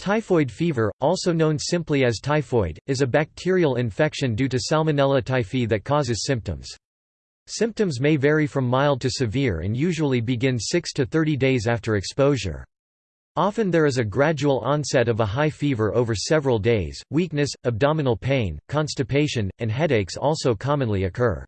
Typhoid fever, also known simply as typhoid, is a bacterial infection due to Salmonella typhi that causes symptoms. Symptoms may vary from mild to severe and usually begin 6 to 30 days after exposure. Often there is a gradual onset of a high fever over several days, weakness, abdominal pain, constipation, and headaches also commonly occur.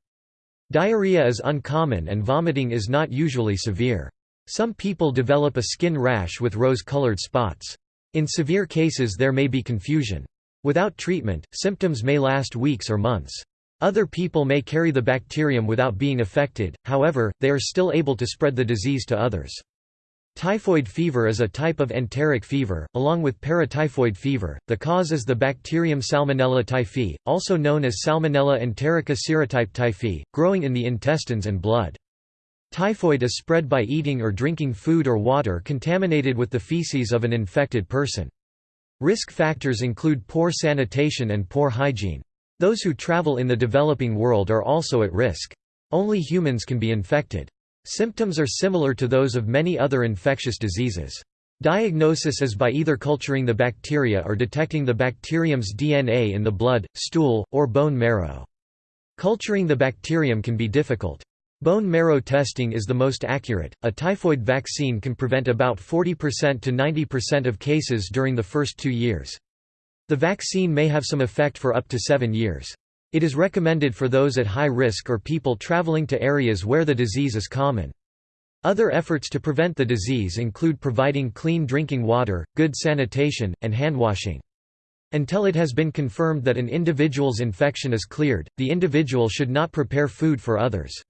Diarrhea is uncommon and vomiting is not usually severe. Some people develop a skin rash with rose-colored spots. In severe cases there may be confusion. Without treatment, symptoms may last weeks or months. Other people may carry the bacterium without being affected, however, they are still able to spread the disease to others. Typhoid fever is a type of enteric fever, along with paratyphoid fever. The cause is the bacterium Salmonella typhi, also known as Salmonella enterica serotype typhi, growing in the intestines and blood. Typhoid is spread by eating or drinking food or water contaminated with the feces of an infected person. Risk factors include poor sanitation and poor hygiene. Those who travel in the developing world are also at risk. Only humans can be infected. Symptoms are similar to those of many other infectious diseases. Diagnosis is by either culturing the bacteria or detecting the bacterium's DNA in the blood, stool, or bone marrow. Culturing the bacterium can be difficult. Bone marrow testing is the most accurate. A typhoid vaccine can prevent about 40% to 90% of cases during the first two years. The vaccine may have some effect for up to seven years. It is recommended for those at high risk or people traveling to areas where the disease is common. Other efforts to prevent the disease include providing clean drinking water, good sanitation, and handwashing. Until it has been confirmed that an individual's infection is cleared, the individual should not prepare food for others.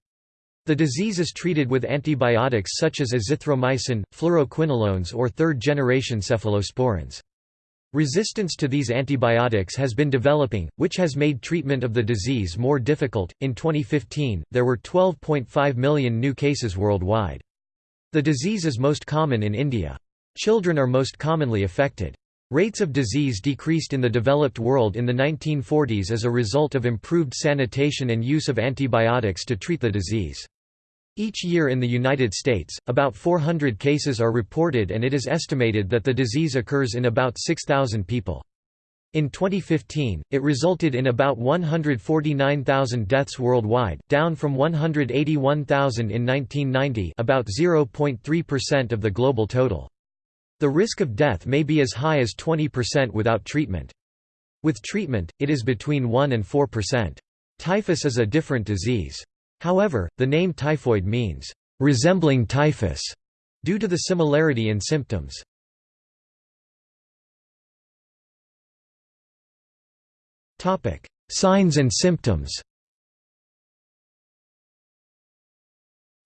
The disease is treated with antibiotics such as azithromycin, fluoroquinolones or third-generation cephalosporins. Resistance to these antibiotics has been developing, which has made treatment of the disease more difficult. In 2015, there were 12.5 million new cases worldwide. The disease is most common in India. Children are most commonly affected. Rates of disease decreased in the developed world in the 1940s as a result of improved sanitation and use of antibiotics to treat the disease. Each year in the United States, about 400 cases are reported and it is estimated that the disease occurs in about 6,000 people. In 2015, it resulted in about 149,000 deaths worldwide, down from 181,000 in 1990 about 0.3% of the global total. The risk of death may be as high as 20% without treatment. With treatment, it is between 1 and 4%. Typhus is a different disease. However, the name typhoid means, "...resembling typhus", due to the similarity in symptoms. Signs and symptoms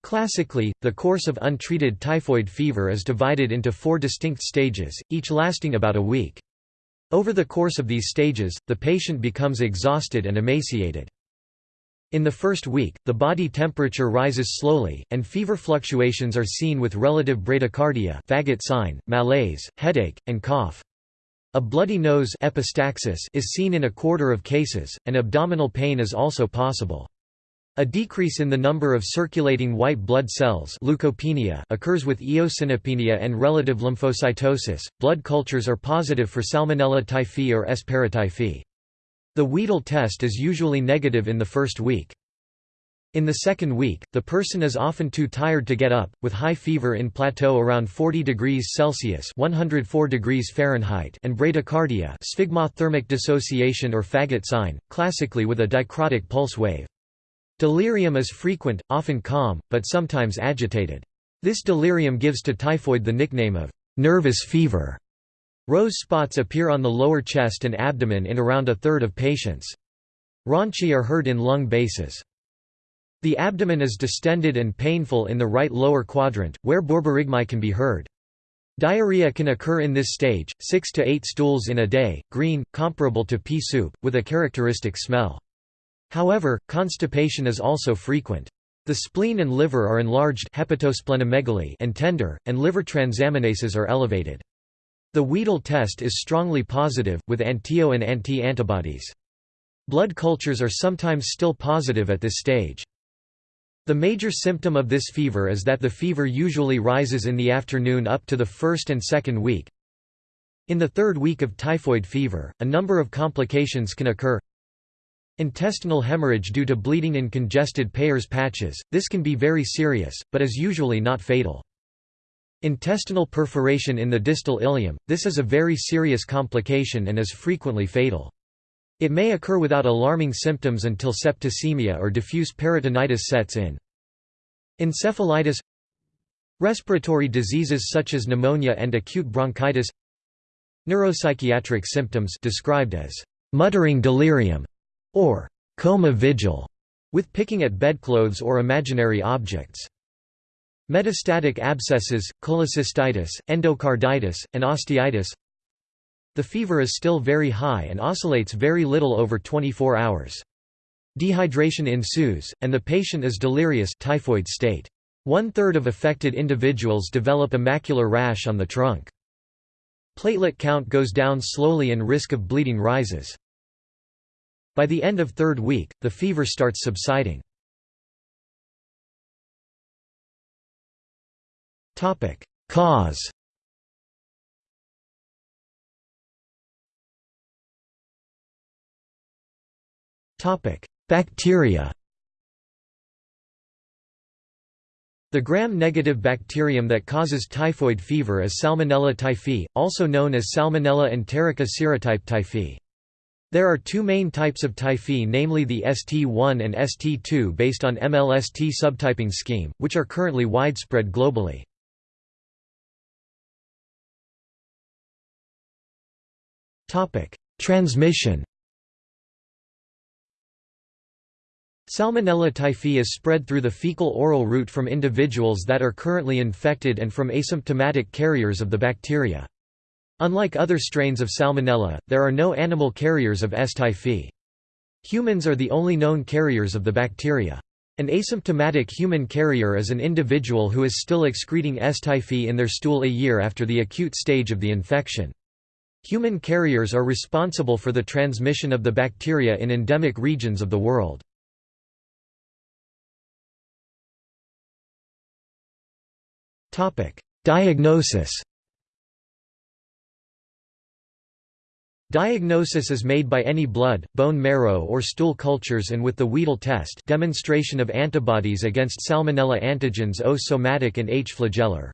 Classically, the course of untreated typhoid fever is divided into four distinct stages, each lasting about a week. Over the course of these stages, the patient becomes exhausted and emaciated. In the first week, the body temperature rises slowly, and fever fluctuations are seen with relative bradycardia Faget sign, malaise, headache, and cough. A bloody nose epistaxis is seen in a quarter of cases, and abdominal pain is also possible. A decrease in the number of circulating white blood cells leukopenia occurs with eosinopenia and relative lymphocytosis. Blood cultures are positive for Salmonella typhi or S. paratyphi. The Widal test is usually negative in the first week. In the second week, the person is often too tired to get up, with high fever in plateau around 40 degrees Celsius 104 degrees Fahrenheit and bradycardia sphygmothermic dissociation or Faget sign, classically with a dicrotic pulse wave. Delirium is frequent, often calm, but sometimes agitated. This delirium gives to typhoid the nickname of nervous fever. Rose spots appear on the lower chest and abdomen in around a third of patients. Rhonchi are heard in lung bases. The abdomen is distended and painful in the right lower quadrant, where borborygmi can be heard. Diarrhea can occur in this stage, 6 to 8 stools in a day, green, comparable to pea soup, with a characteristic smell. However, constipation is also frequent. The spleen and liver are enlarged hepatosplenomegaly and tender, and liver transaminases are elevated. The Widal test is strongly positive, with antio and anti-antibodies. Blood cultures are sometimes still positive at this stage. The major symptom of this fever is that the fever usually rises in the afternoon up to the first and second week. In the third week of typhoid fever, a number of complications can occur. Intestinal hemorrhage due to bleeding in congested Peyer's patches, this can be very serious, but is usually not fatal. Intestinal perforation in the distal ileum, this is a very serious complication and is frequently fatal. It may occur without alarming symptoms until septicemia or diffuse peritonitis sets in. Encephalitis Respiratory diseases such as pneumonia and acute bronchitis Neuropsychiatric symptoms described as muttering delirium or coma vigil, with picking at bedclothes or imaginary objects. Metastatic abscesses, cholecystitis, endocarditis, and osteitis The fever is still very high and oscillates very little over 24 hours. Dehydration ensues, and the patient is delirious typhoid state. One-third of affected individuals develop a macular rash on the trunk. Platelet count goes down slowly and risk of bleeding rises. By the end of third week, the fever starts subsiding. Topic: Cause Topic: Bacteria The gram-negative bacterium that causes typhoid fever is Salmonella typhi, also known as Salmonella enterica serotype typhi. There are two main types of typhi namely the ST1 and ST2 based on MLST subtyping scheme, which are currently widespread globally. Transmission Salmonella typhi is spread through the fecal-oral route from individuals that are currently infected and from asymptomatic carriers of the bacteria. Unlike other strains of Salmonella, there are no animal carriers of S. typhi. Humans are the only known carriers of the bacteria. An asymptomatic human carrier is an individual who is still excreting S. typhi in their stool a year after the acute stage of the infection. Human carriers are responsible for the transmission of the bacteria in endemic regions of the world. Diagnosis Diagnosis is made by any blood, bone marrow or stool cultures and with the Widal test demonstration of antibodies against Salmonella antigens O somatic and H flagellar.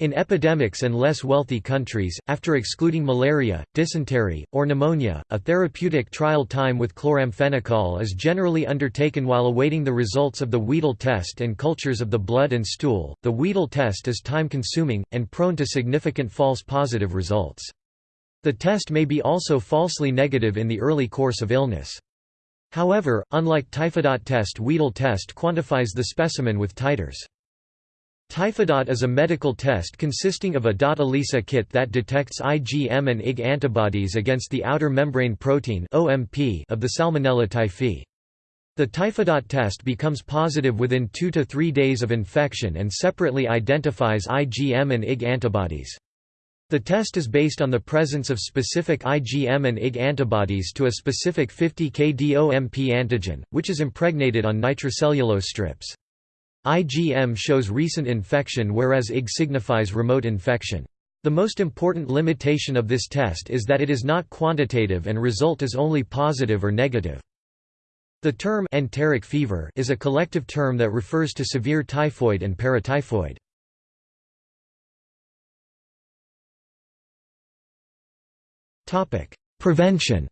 In epidemics and less wealthy countries, after excluding malaria, dysentery, or pneumonia, a therapeutic trial time with chloramphenicol is generally undertaken while awaiting the results of the Widal test and cultures of the blood and stool. The Widal test is time consuming, and prone to significant false positive results. The test may be also falsely negative in the early course of illness. However, unlike Typhidot test Widal test quantifies the specimen with titers. Typhidot is a medical test consisting of a dot ELISA kit that detects IgM and Ig antibodies against the outer membrane protein (OMP) of the Salmonella typhi. The Typhidot test becomes positive within 2 to 3 days of infection and separately identifies IgM and Ig antibodies. The test is based on the presence of specific IgM and Ig antibodies to a specific 50 kDOMP antigen, which is impregnated on nitrocellulose strips. IgM shows recent infection whereas Ig signifies remote infection. The most important limitation of this test is that it is not quantitative and result is only positive or negative. The term enteric fever is a collective term that refers to severe typhoid and paratyphoid. Prevention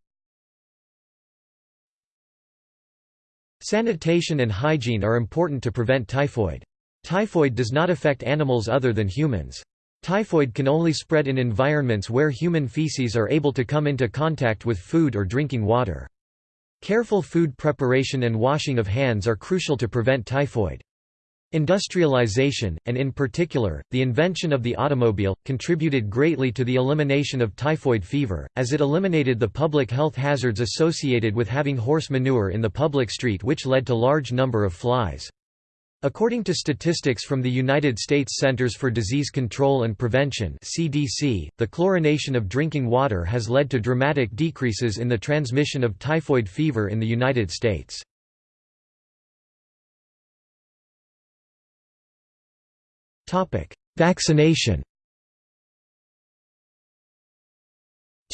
Sanitation and hygiene are important to prevent typhoid. Typhoid does not affect animals other than humans. Typhoid can only spread in environments where human feces are able to come into contact with food or drinking water. Careful food preparation and washing of hands are crucial to prevent typhoid. Industrialization, and in particular, the invention of the automobile, contributed greatly to the elimination of typhoid fever, as it eliminated the public health hazards associated with having horse manure in the public street which led to large number of flies. According to statistics from the United States Centers for Disease Control and Prevention (CDC), the chlorination of drinking water has led to dramatic decreases in the transmission of typhoid fever in the United States. Vaccination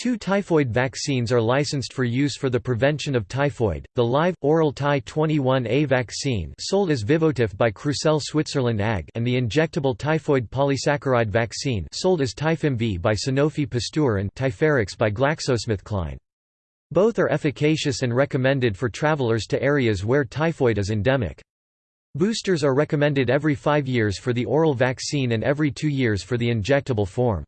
Two typhoid vaccines are licensed for use for the prevention of typhoid, the live, oral Ty21A vaccine sold as Vivotif by Crucell Switzerland AG and the injectable typhoid polysaccharide vaccine sold as Typhim Vi by Sanofi Pasteur and Typherix by GlaxoSmithKline. Both are efficacious and recommended for travelers to areas where typhoid is endemic. Boosters are recommended every five years for the oral vaccine and every two years for the injectable form.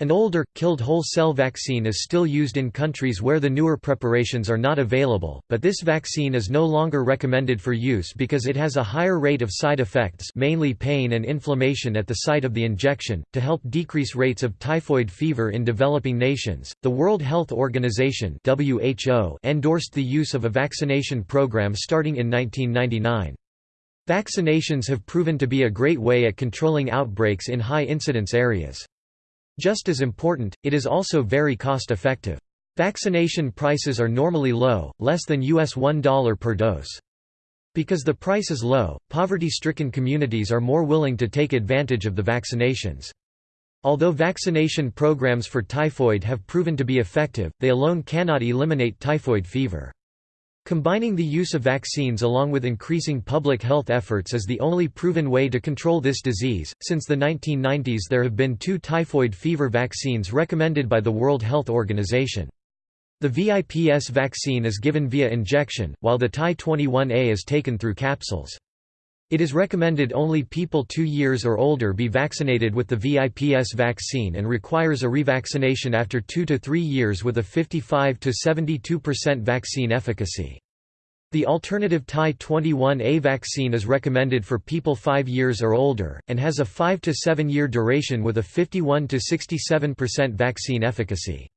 An older, killed whole cell vaccine is still used in countries where the newer preparations are not available, but this vaccine is no longer recommended for use because it has a higher rate of side effects mainly pain and inflammation at the site of the injection. To help decrease rates of typhoid fever in developing nations, the World Health Organization (WHO) endorsed the use of a vaccination program starting in 1999. Vaccinations have proven to be a great way at controlling outbreaks in high-incidence areas. Just as important, it is also very cost-effective. Vaccination prices are normally low, less than US $1 per dose. Because the price is low, poverty-stricken communities are more willing to take advantage of the vaccinations. Although vaccination programs for typhoid have proven to be effective, they alone cannot eliminate typhoid fever. Combining the use of vaccines along with increasing public health efforts is the only proven way to control this disease. Since the 1990s, there have been two typhoid fever vaccines recommended by the World Health Organization. The VIPS vaccine is given via injection, while the Ty21A is taken through capsules. It is recommended only people two years or older be vaccinated with the VIPS vaccine and requires a revaccination after two to three years with a 55 to 72% vaccine efficacy. The alternative Ty21A vaccine is recommended for people 5 years or older, and has a 5 to 7 year duration with a 51 to 67% vaccine efficacy.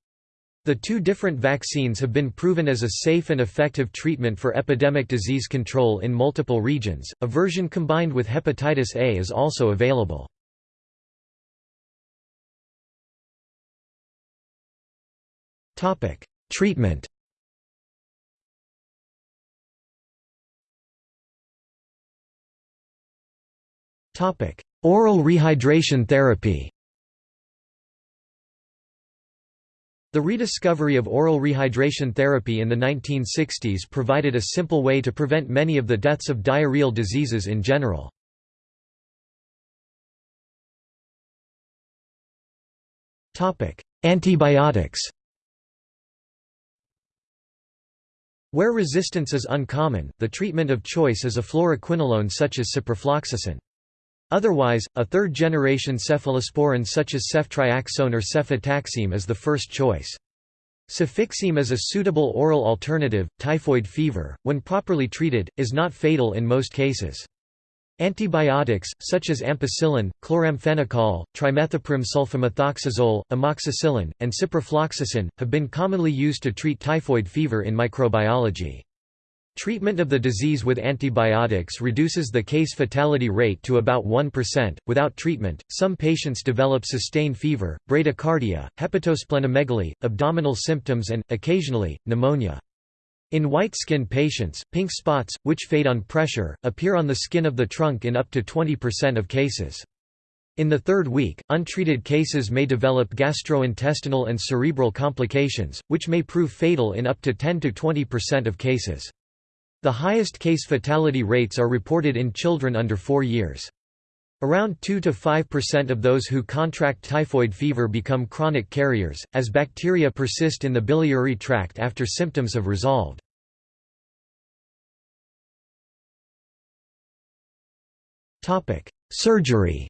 The two different vaccines have been proven as a safe and effective treatment for epidemic disease control in multiple regions. A version combined with hepatitis A is also available. Topic: Treatment. Topic: Oral rehydration therapy. The rediscovery of oral rehydration therapy in the 1960s provided a simple way to prevent many of the deaths of diarrheal diseases in general. Antibiotics Where resistance is uncommon, the treatment of choice is a fluoroquinolone such as ciprofloxacin. Otherwise, a third-generation cephalosporin such as ceftriaxone or cefotaxime is the first choice. Cefixime is a suitable oral alternative. Typhoid fever, when properly treated, is not fatal in most cases. Antibiotics, such as ampicillin, chloramphenicol, trimethoprim sulfamethoxazole, amoxicillin, and ciprofloxacin, have been commonly used to treat typhoid fever in microbiology. Treatment of the disease with antibiotics reduces the case fatality rate to about 1%. Without treatment, some patients develop sustained fever, bradycardia, hepatosplenomegaly, abdominal symptoms, and, occasionally, pneumonia. In white-skinned patients, pink spots, which fade on pressure, appear on the skin of the trunk in up to 20% of cases. In the third week, untreated cases may develop gastrointestinal and cerebral complications, which may prove fatal in up to 10–20% of cases. The highest case fatality rates are reported in children under 4 years. Around 2 to 5% of those who contract typhoid fever become chronic carriers, as bacteria persist in the biliary tract after symptoms have resolved. Surgery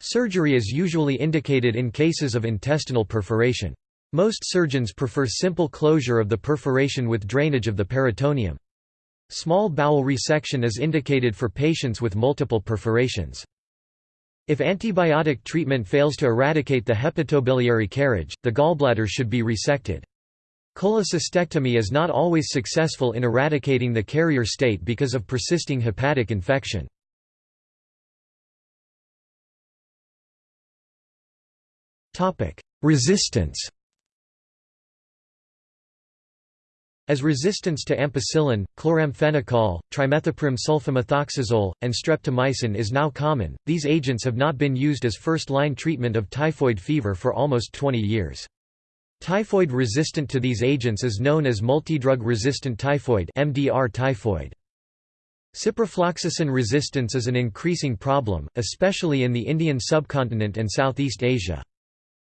Surgery is usually indicated in cases of intestinal perforation. Most surgeons prefer simple closure of the perforation with drainage of the peritoneum. Small bowel resection is indicated for patients with multiple perforations. If antibiotic treatment fails to eradicate the hepatobiliary carriage, the gallbladder should be resected. Cholecystectomy is not always successful in eradicating the carrier state because of persisting hepatic infection. Resistance As resistance to ampicillin, chloramphenicol, trimethoprim sulfamethoxazole, and streptomycin is now common, these agents have not been used as first-line treatment of typhoid fever for almost 20 years. Typhoid resistant to these agents is known as multidrug resistant typhoid MDR typhoid. Ciprofloxacin resistance is an increasing problem, especially in the Indian subcontinent and Southeast Asia.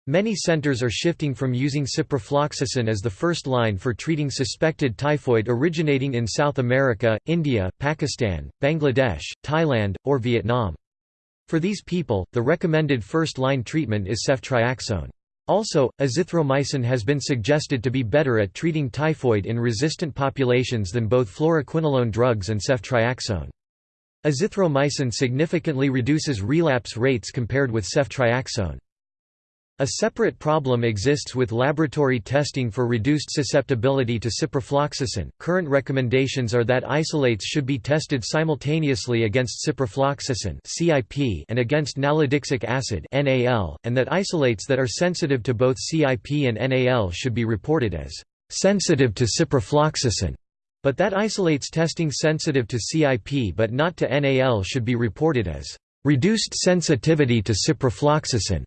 Many centers are shifting from using ciprofloxacin as the first line for treating suspected typhoid originating in South America, India, Pakistan, Bangladesh, Thailand, or Vietnam. For these people, the recommended first-line treatment is ceftriaxone. Also, azithromycin has been suggested to be better at treating typhoid in resistant populations than both fluoroquinolone drugs and ceftriaxone. Azithromycin significantly reduces relapse rates compared with ceftriaxone. A separate problem exists with laboratory testing for reduced susceptibility to ciprofloxacin. Current recommendations are that isolates should be tested simultaneously against ciprofloxacin (CIP) and against nalidixic acid (NaL), and that isolates that are sensitive to both CIP and NaL should be reported as sensitive to ciprofloxacin. But that isolates testing sensitive to CIP but not to NaL should be reported as reduced sensitivity to ciprofloxacin.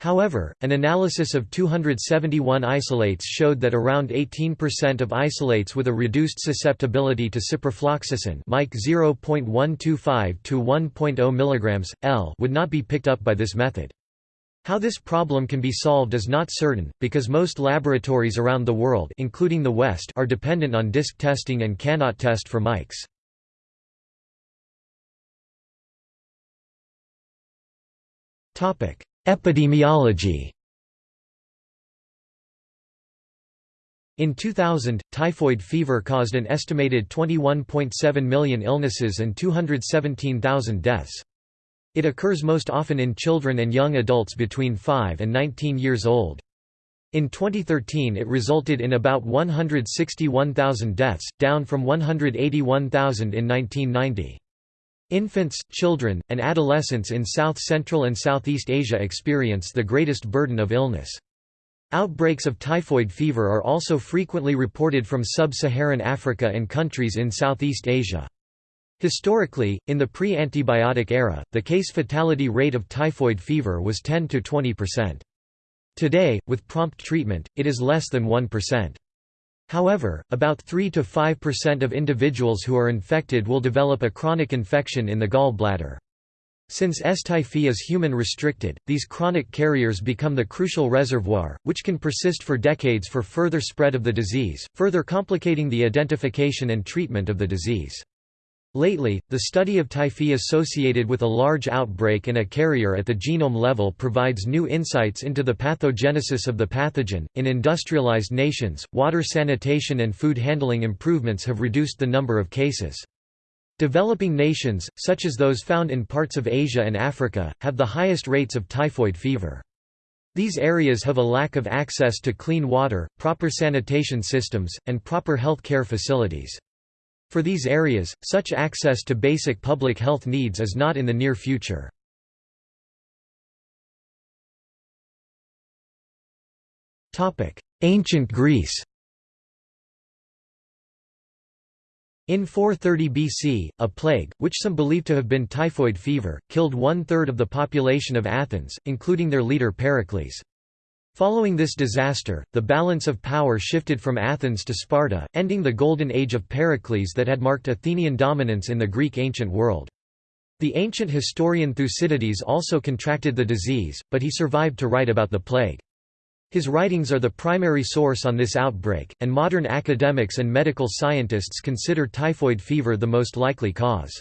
However, an analysis of 271 isolates showed that around 18% of isolates with a reduced susceptibility to ciprofloxacin Mic 0.125 to 1.0 mg, L would not be picked up by this method. How this problem can be solved is not certain, because most laboratories around the world including the West are dependent on disk testing and cannot test for mics. Epidemiology In 2000, typhoid fever caused an estimated 21.7 million illnesses and 217,000 deaths. It occurs most often in children and young adults between 5 and 19 years old. In 2013 it resulted in about 161,000 deaths, down from 181,000 in 1990. Infants, children, and adolescents in South Central and Southeast Asia experience the greatest burden of illness. Outbreaks of typhoid fever are also frequently reported from sub-Saharan Africa and countries in Southeast Asia. Historically, in the pre-antibiotic era, the case fatality rate of typhoid fever was 10 to 20%. Today, with prompt treatment, it is less than 1%. However, about 3 to 5% of individuals who are infected will develop a chronic infection in the gallbladder. Since S. typhi is human-restricted, these chronic carriers become the crucial reservoir, which can persist for decades for further spread of the disease, further complicating the identification and treatment of the disease. Lately, the study of typhi associated with a large outbreak and a carrier at the genome level provides new insights into the pathogenesis of the pathogen. In industrialized nations, water sanitation and food handling improvements have reduced the number of cases. Developing nations, such as those found in parts of Asia and Africa, have the highest rates of typhoid fever. These areas have a lack of access to clean water, proper sanitation systems, and proper health care facilities. For these areas, such access to basic public health needs is not in the near future. Ancient Greece In 430 BC, a plague, which some believe to have been typhoid fever, killed one-third of the population of Athens, including their leader Pericles. Following this disaster, the balance of power shifted from Athens to Sparta, ending the golden age of Pericles that had marked Athenian dominance in the Greek ancient world. The ancient historian Thucydides also contracted the disease, but he survived to write about the plague. His writings are the primary source on this outbreak, and modern academics and medical scientists consider typhoid fever the most likely cause.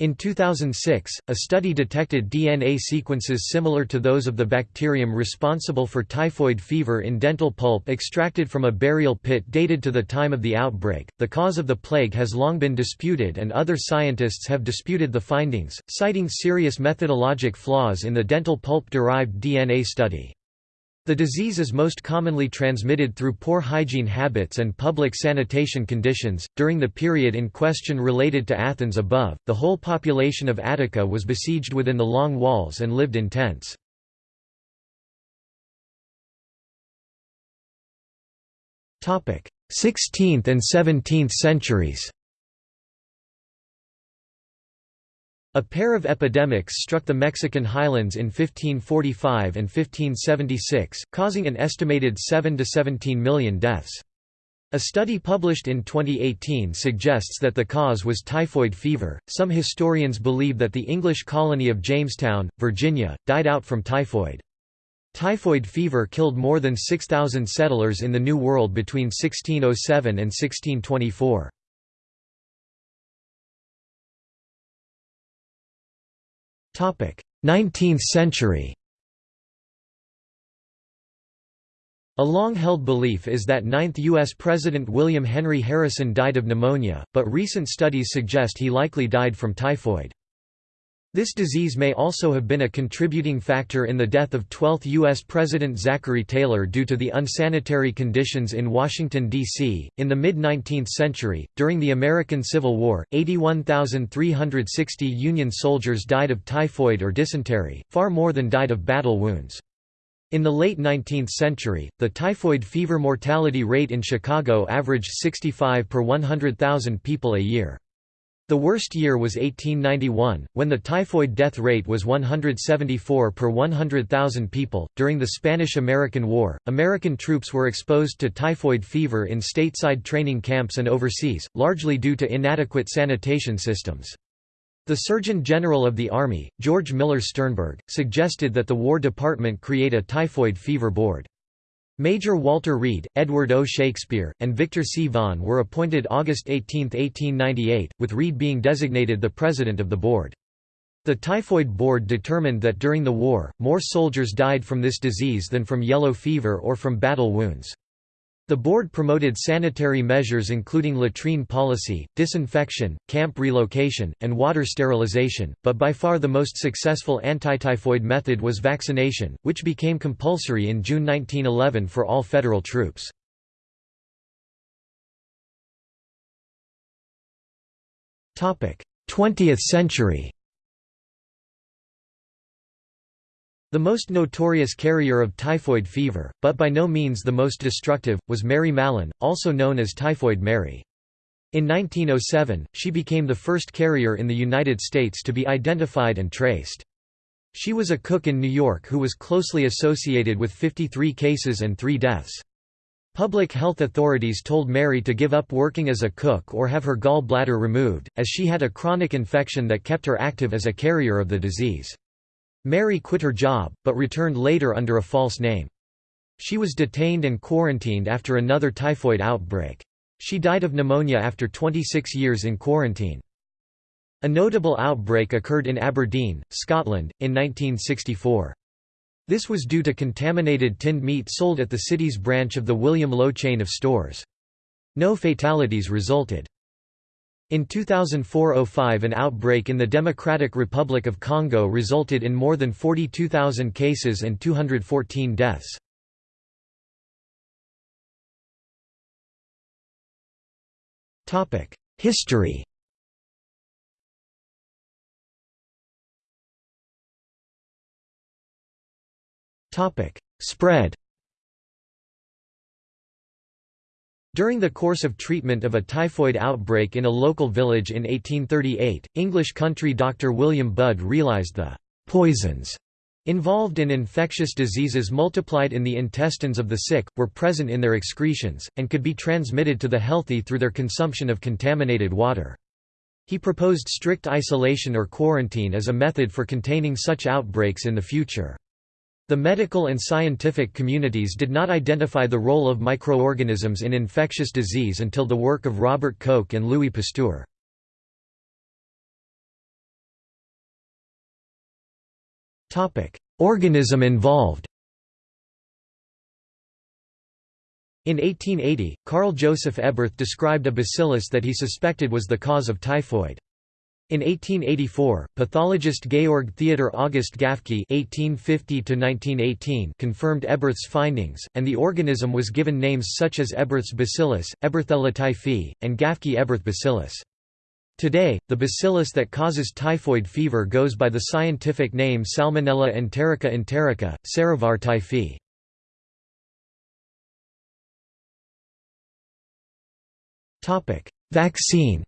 In 2006, a study detected DNA sequences similar to those of the bacterium responsible for typhoid fever in dental pulp extracted from a burial pit dated to the time of the outbreak. The cause of the plague has long been disputed, and other scientists have disputed the findings, citing serious methodologic flaws in the dental pulp derived DNA study. The disease is most commonly transmitted through poor hygiene habits and public sanitation conditions. During the period in question related to Athens above, the whole population of Attica was besieged within the long walls and lived in tents. Topic: 16th and 17th centuries A pair of epidemics struck the Mexican highlands in 1545 and 1576, causing an estimated 7 to 17 million deaths. A study published in 2018 suggests that the cause was typhoid fever. Some historians believe that the English colony of Jamestown, Virginia, died out from typhoid. Typhoid fever killed more than 6,000 settlers in the New World between 1607 and 1624. 19th century A long-held belief is that 9th U.S. President William Henry Harrison died of pneumonia, but recent studies suggest he likely died from typhoid. This disease may also have been a contributing factor in the death of 12th U.S. President Zachary Taylor due to the unsanitary conditions in Washington, D.C. In the mid 19th century, during the American Civil War, 81,360 Union soldiers died of typhoid or dysentery, far more than died of battle wounds. In the late 19th century, the typhoid fever mortality rate in Chicago averaged 65 per 100,000 people a year. The worst year was 1891, when the typhoid death rate was 174 per 100,000 people. During the Spanish American War, American troops were exposed to typhoid fever in stateside training camps and overseas, largely due to inadequate sanitation systems. The Surgeon General of the Army, George Miller Sternberg, suggested that the War Department create a typhoid fever board. Major Walter Reed, Edward O. Shakespeare, and Victor C. Vaughan were appointed August 18, 1898, with Reed being designated the president of the board. The Typhoid Board determined that during the war, more soldiers died from this disease than from yellow fever or from battle wounds. The board promoted sanitary measures including latrine policy, disinfection, camp relocation, and water sterilization, but by far the most successful anti-typhoid method was vaccination, which became compulsory in June 1911 for all federal troops. Twentieth century The most notorious carrier of typhoid fever, but by no means the most destructive, was Mary Mallon, also known as Typhoid Mary. In 1907, she became the first carrier in the United States to be identified and traced. She was a cook in New York who was closely associated with 53 cases and 3 deaths. Public health authorities told Mary to give up working as a cook or have her gall bladder removed, as she had a chronic infection that kept her active as a carrier of the disease. Mary quit her job, but returned later under a false name. She was detained and quarantined after another typhoid outbreak. She died of pneumonia after 26 years in quarantine. A notable outbreak occurred in Aberdeen, Scotland, in 1964. This was due to contaminated tinned meat sold at the city's branch of the William Low chain of stores. No fatalities resulted. In 2004–05 an outbreak in the Democratic Republic of Congo resulted in more than 42,000 cases and 214 deaths. History Spread During the course of treatment of a typhoid outbreak in a local village in 1838, English country doctor William Budd realized the «poisons» involved in infectious diseases multiplied in the intestines of the sick, were present in their excretions, and could be transmitted to the healthy through their consumption of contaminated water. He proposed strict isolation or quarantine as a method for containing such outbreaks in the future. The medical and scientific communities did not identify the role of microorganisms in infectious disease until the work of Robert Koch and Louis Pasteur. Organism involved In 1880, Carl Joseph Eberth described a bacillus that he suspected was the cause of typhoid. In 1884, pathologist Georg Theodor August Gaffky (1850–1918) confirmed Eberth's findings, and the organism was given names such as Eberth's bacillus, Eberthella typhi, and Gaffky-Eberth bacillus. Today, the bacillus that causes typhoid fever goes by the scientific name Salmonella enterica enterica, Serovar typhi. Topic: Vaccine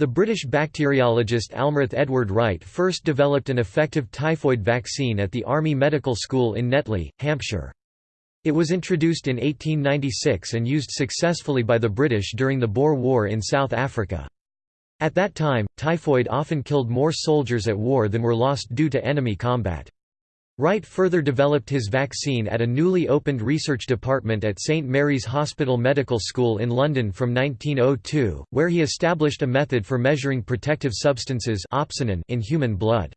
The British bacteriologist Almroth Edward Wright first developed an effective typhoid vaccine at the Army Medical School in Netley, Hampshire. It was introduced in 1896 and used successfully by the British during the Boer War in South Africa. At that time, typhoid often killed more soldiers at war than were lost due to enemy combat. Wright further developed his vaccine at a newly opened research department at St Mary's Hospital Medical School in London from 1902, where he established a method for measuring protective substances in human blood.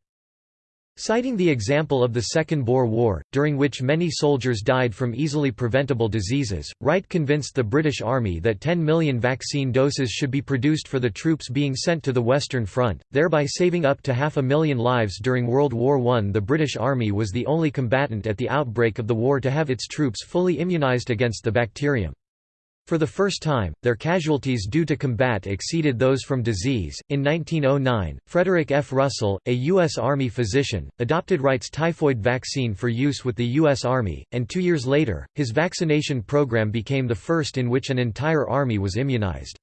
Citing the example of the Second Boer War, during which many soldiers died from easily preventable diseases, Wright convinced the British Army that 10 million vaccine doses should be produced for the troops being sent to the Western Front, thereby saving up to half a million lives during World War I. The British Army was the only combatant at the outbreak of the war to have its troops fully immunised against the bacterium. For the first time, their casualties due to combat exceeded those from disease. In 1909, Frederick F. Russell, a U.S. Army physician, adopted Wright's typhoid vaccine for use with the U.S. Army, and two years later, his vaccination program became the first in which an entire army was immunized.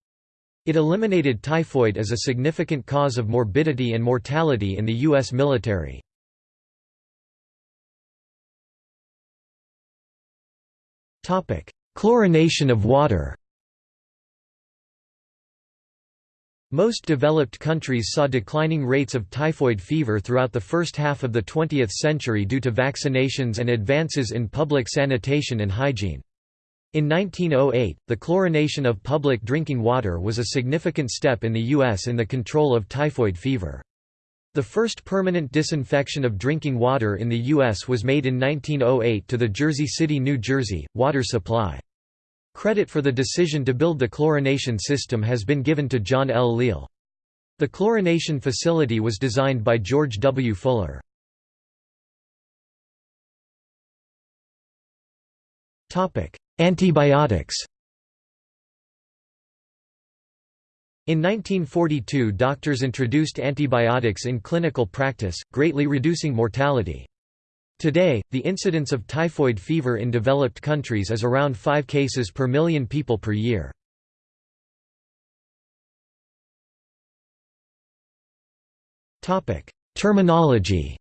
It eliminated typhoid as a significant cause of morbidity and mortality in the U.S. military. Topic: Chlorination of water Most developed countries saw declining rates of typhoid fever throughout the first half of the 20th century due to vaccinations and advances in public sanitation and hygiene. In 1908, the chlorination of public drinking water was a significant step in the U.S. in the control of typhoid fever. The first permanent disinfection of drinking water in the U.S. was made in 1908 to the Jersey City, New Jersey, water supply. Credit for the decision to build the chlorination system has been given to John L. Leal. The chlorination facility was designed by George W. Fuller. Antibiotics In 1942 doctors introduced antibiotics in clinical practice, greatly reducing mortality. Today, the incidence of typhoid fever in developed countries is around 5 cases per million people per year. Terminology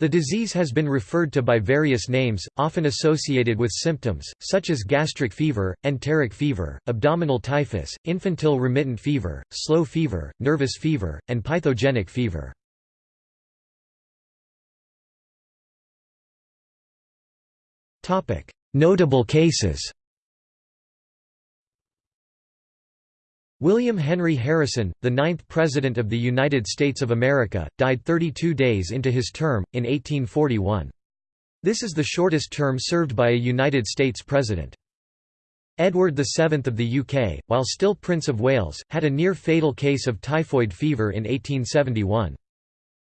The disease has been referred to by various names, often associated with symptoms, such as gastric fever, enteric fever, abdominal typhus, infantile remittent fever, slow fever, nervous fever, and pythogenic fever. Notable cases William Henry Harrison, the ninth President of the United States of America, died 32 days into his term, in 1841. This is the shortest term served by a United States President. Edward VII of the UK, while still Prince of Wales, had a near-fatal case of typhoid fever in 1871.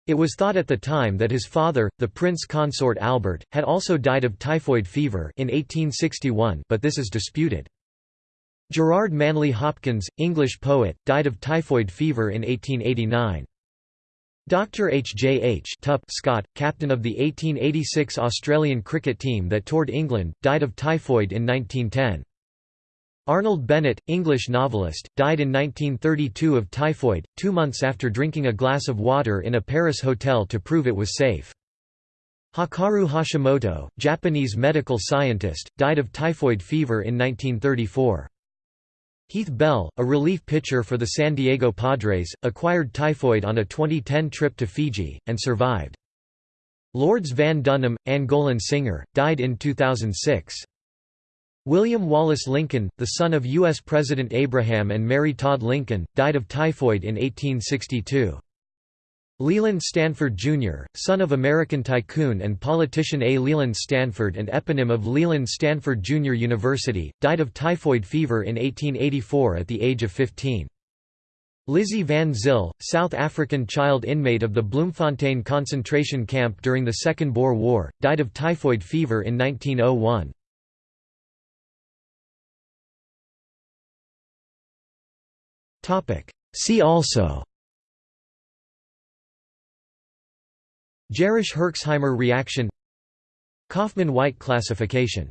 It was thought at the time that his father, the Prince Consort Albert, had also died of typhoid fever in 1861 but this is disputed. Gerard Manley Hopkins, English poet, died of typhoid fever in 1889. Dr. H. J. H. Tup Scott, captain of the 1886 Australian cricket team that toured England, died of typhoid in 1910. Arnold Bennett, English novelist, died in 1932 of typhoid, two months after drinking a glass of water in a Paris hotel to prove it was safe. Hakaru Hashimoto, Japanese medical scientist, died of typhoid fever in 1934. Heath Bell, a relief pitcher for the San Diego Padres, acquired typhoid on a 2010 trip to Fiji, and survived. Lourdes Van-Dúnem, Angolan singer, died in 2006. William Wallace Lincoln, the son of U.S. President Abraham and Mary Todd Lincoln, died of typhoid in 1862. Leland Stanford, Jr., son of American tycoon and politician A. Leland Stanford and eponym of Leland Stanford Jr. University, died of typhoid fever in 1884 at the age of 15. Lizzie Van Zyl, South African child inmate of the Bloemfontein concentration camp during the Second Boer War, died of typhoid fever in 1901. See also Jarisch–Herxheimer reaction. Kauffmann-White classification